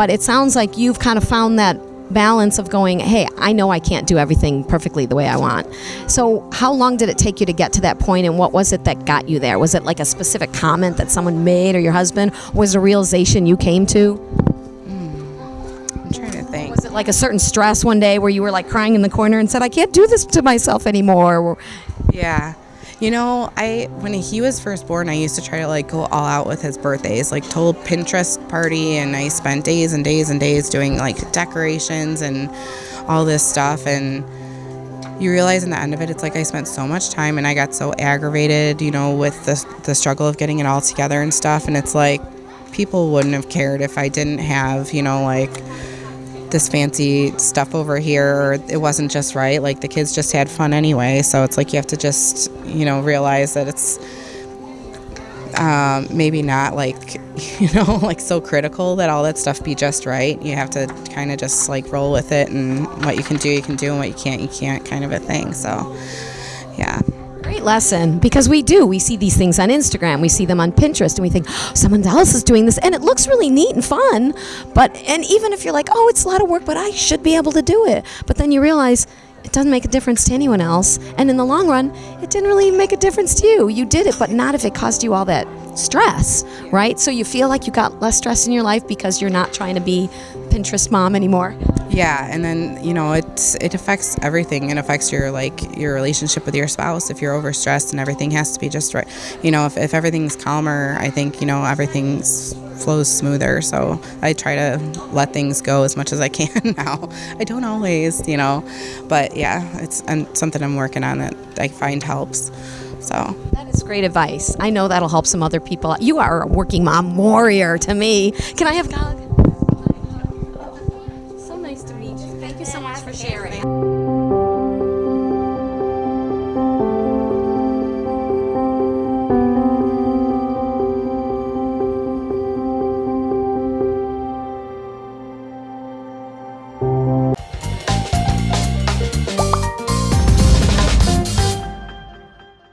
But it sounds like you've kind of found that balance of going, hey, I know I can't do everything perfectly the way I want. So, how long did it take you to get to that point, and what was it that got you there? Was it like a specific comment that someone made or your husband? Was a realization you came to? Hmm. I'm trying to think. Was it like a certain stress one day where you were like crying in the corner and said, I can't do this to myself anymore? Yeah. You know, I when he was first born, I used to try to like go all out with his birthdays, like total Pinterest party, and I spent days and days and days doing like decorations and all this stuff. And you realize in the end of it, it's like I spent so much time and I got so aggravated, you know, with the the struggle of getting it all together and stuff. And it's like people wouldn't have cared if I didn't have, you know, like this fancy stuff over here it wasn't just right like the kids just had fun anyway so it's like you have to just you know realize that it's um, maybe not like you know like so critical that all that stuff be just right you have to kind of just like roll with it and what you can do you can do and what you can't you can't kind of a thing so yeah Great lesson because we do. We see these things on Instagram, we see them on Pinterest, and we think oh, someone else is doing this, and it looks really neat and fun. But and even if you're like, oh, it's a lot of work, but I should be able to do it. But then you realize it doesn't make a difference to anyone else, and in the long run, it didn't really make a difference to you. You did it, but not if it caused you all that stress, right? So you feel like you got less stress in your life because you're not trying to be Pinterest mom anymore. yeah and then you know it it affects everything it affects your like your relationship with your spouse if you're overstressed and everything has to be just right you know if, if everything's calmer i think you know everything flows smoother so i try to let things go as much as i can now i don't always you know but yeah it's and something i'm working on that i find helps so That is great advice. I know that'll help some other people. You are a working mom warrior to me. Can I have Gog? Thank you so much for sharing.